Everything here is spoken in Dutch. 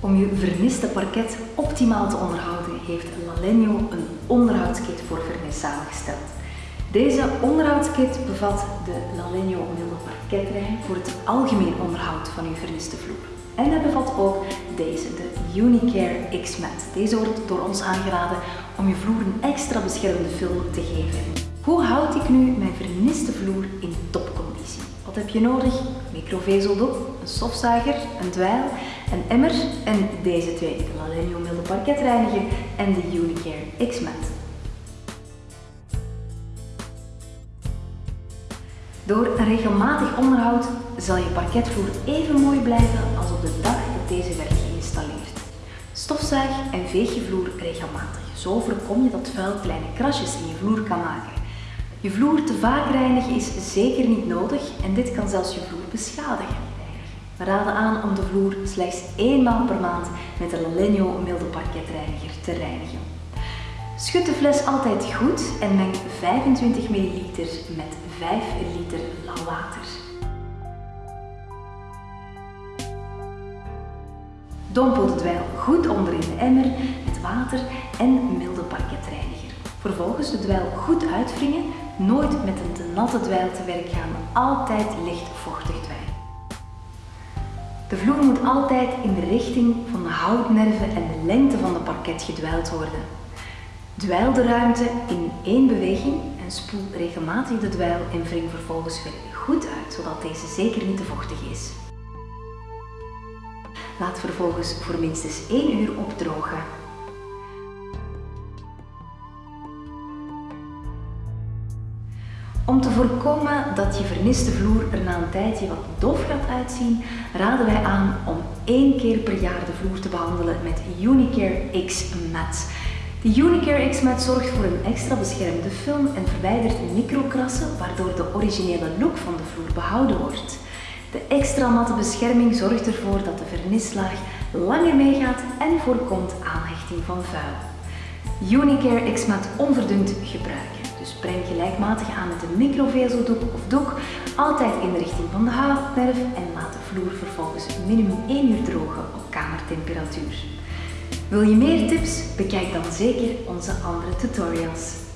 Om je verniste parket optimaal te onderhouden heeft Lalegno een onderhoudskit voor vernis samengesteld. Deze onderhoudskit bevat de Lalegno milde parketlijn voor het algemeen onderhoud van uw verniste vloer. En hij bevat ook deze, de Unicare X-Mat. Deze wordt door ons aangeraden om je vloer een extra beschermende film te geven. Hoe houd ik nu mijn verniste vloer in topconditie? Wat heb je nodig? Microvezeldoek, een stofzuiger, een dweil, een emmer en deze twee, de Lalegno milde parketreiniger en de Unicare X-Mat. Door een regelmatig onderhoud zal je parketvloer even mooi blijven als op de dag dat deze werd geïnstalleerd. Stofzuig en veeg je vloer regelmatig. Zo voorkom je dat vuil kleine krasjes in je vloer kan maken. Je vloer te vaak reinigen is zeker niet nodig en dit kan zelfs je vloer beschadigen. We raden aan om de vloer slechts één maal per maand met de Lalegno milde parketreiniger te reinigen. Schud de fles altijd goed en meng 25 ml met 5 liter lauw water. Dompel de dweil goed onder in de emmer met water en milde parketreiniger. Vervolgens de dweil goed uitwringen, nooit met een te natte dweil te werk gaan, altijd licht vochtig dweil. De vloer moet altijd in de richting van de houtnerven en de lengte van de parket gedwijld worden. Dweil de ruimte in één beweging en spoel regelmatig de dweil en wring vervolgens weer goed uit, zodat deze zeker niet te vochtig is. Laat vervolgens voor minstens 1 uur opdrogen. Om te voorkomen dat je verniste vloer er na een tijdje wat dof gaat uitzien, raden wij aan om één keer per jaar de vloer te behandelen met Unicare X Mat. De Unicare X-Mat zorgt voor een extra beschermde film en verwijdert microkrassen, waardoor de originele look van de vloer behouden wordt. De extra matte bescherming zorgt ervoor dat de vernislaag langer meegaat en voorkomt aanhechting van vuil. Unicare X-Mat onverdund gebruiken. Breng gelijkmatig aan met een microvezeldoek of doek, altijd in de richting van de houtnerf en laat de vloer vervolgens minimum 1 uur drogen op kamertemperatuur. Wil je meer tips? Bekijk dan zeker onze andere tutorials.